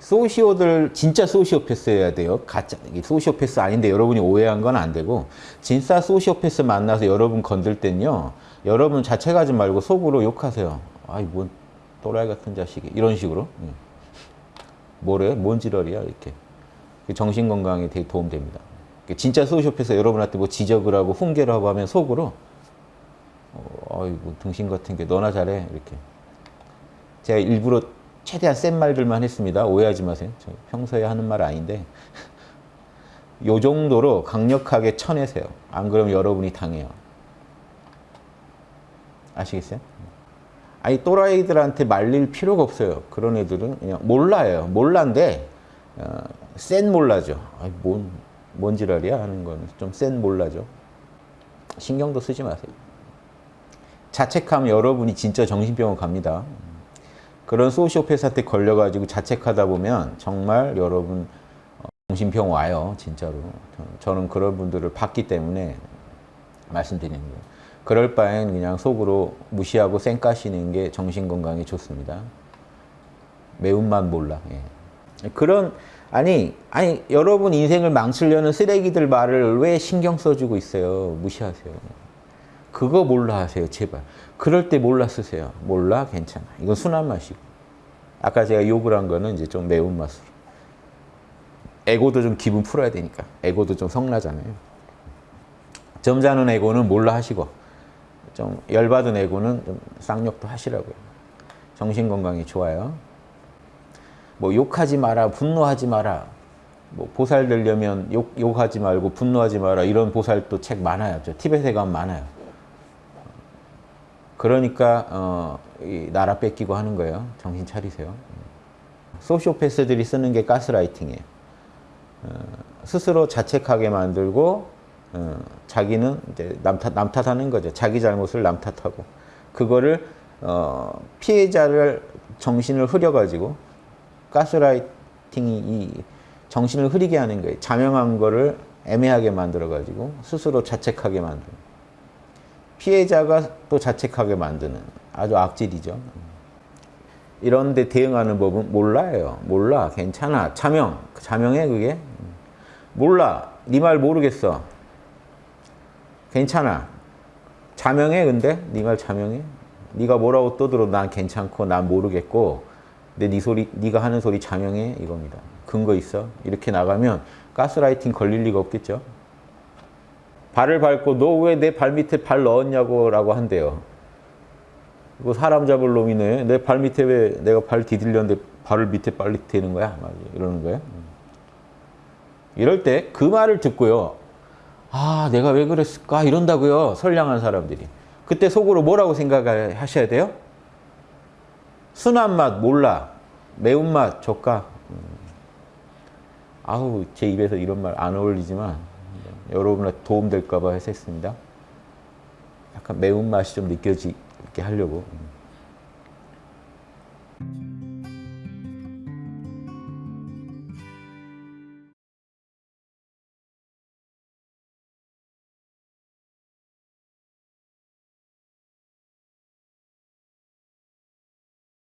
소시오들 진짜 소시오패스여야 돼요. 가짜 소시오패스 아닌데 여러분이 오해한 건 안 되고 진짜 소시오패스 만나서 여러분 건들 땐요. 여러분 자체 가지 말고 속으로 욕하세요. 아이 뭔 또라이 같은 자식이 이런 식으로. 예. 뭐래? 뭔 지랄이야 이렇게. 그 정신 건강에 되게 도움됩니다. 진짜 소시오패스 여러분한테 뭐 지적을 하고 훈계를 하고 하면 속으로 어, 아이고 등신 같은 게 너나 잘해 이렇게. 제가 일부러 최대한 센 말들만 했습니다. 오해하지 마세요. 저 평소에 하는 말 아닌데 요 정도로 강력하게 쳐내세요. 안 그러면 여러분이 당해요. 아시겠어요? 아니 또라이들한테 말릴 필요가 없어요. 그런 애들은 그냥 몰라요. 몰라인데 어, 센 몰라죠. 아니 뭔, 뭔 지랄이야 하는 건 좀 센 몰라죠. 신경도 쓰지 마세요. 자책하면 여러분이 진짜 정신병원 갑니다. 그런 소시오패스한테 걸려가지고 자책하다 보면 정말 여러분 어, 정신병 와요 진짜로. 저는 그런 분들을 봤기 때문에 말씀드리는 거예요. 그럴 바엔 그냥 속으로 무시하고 쌩까시는 게 정신건강에 좋습니다. 매운맛 몰라 예. 그런 아니 아니 여러분 인생을 망치려는 쓰레기들 말을 왜 신경 써주고 있어요? 무시하세요 그거 몰라 하세요 제발. 그럴 때 몰라 쓰세요. 몰라 괜찮아. 이건 순한 맛이고. 아까 제가 욕을 한 거는 이제 좀 매운맛으로. 에고도 좀 기분 풀어야 되니까. 에고도 좀 성나잖아요. 점잖은 에고는 몰라 하시고 좀 열받은 에고는 좀 쌍욕도 하시라고요. 정신건강이 좋아요. 뭐 욕하지 마라 분노하지 마라. 뭐 보살 되려면 욕, 욕하지 말고 분노하지 마라. 이런 보살도 책 많아요. 저 티벳에 가면 많아요 그러니까 어, 나라 뺏기고 하는 거예요. 정신 차리세요. 소시오패스들이 쓰는 게 가스라이팅이에요. 어, 스스로 자책하게 만들고 어, 자기는 이제 남, 탓, 남 탓하는 거죠. 자기 잘못을 남 탓하고 그거를 어, 피해자를 정신을 흐려가지고 가스라이팅이 이 정신을 흐리게 하는 거예요. 자명한 거를 애매하게 만들어가지고 스스로 자책하게 만드는 피해자가 또 자책하게 만드는 아주 악질이죠. 이런데 대응하는 법은 몰라요. 몰라. 괜찮아. 자명. 자명해 그게. 몰라. 네 말 모르겠어. 괜찮아. 자명해 근데? 네 말 자명해? 네가 뭐라고 떠들어도 난 괜찮고 난 모르겠고 근데 네 소리, 네가 하는 소리 자명해? 이겁니다. 근거 있어? 이렇게 나가면 가스라이팅 걸릴 리가 없겠죠. 발을 밟고 너 왜 내 발 밑에 발 넣었냐고 라고 한대요. 이거 사람 잡을 놈이네. 내 발 밑에 왜 내가 발 디딜렸는데 발을 밑에 빨리 대는 거야? 막 이러는 거예요. 이럴 때 그 말을 듣고요. 아 내가 왜 그랬을까? 이런다고요. 선량한 사람들이. 그때 속으로 뭐라고 생각하셔야 돼요? 순한 맛 몰라. 매운맛 조까. 아우 제 입에서 이런 말 안 어울리지만 여러분의 도움될까 봐 해서 했습니다. 약간 매운맛이 좀 느껴지게 하려고.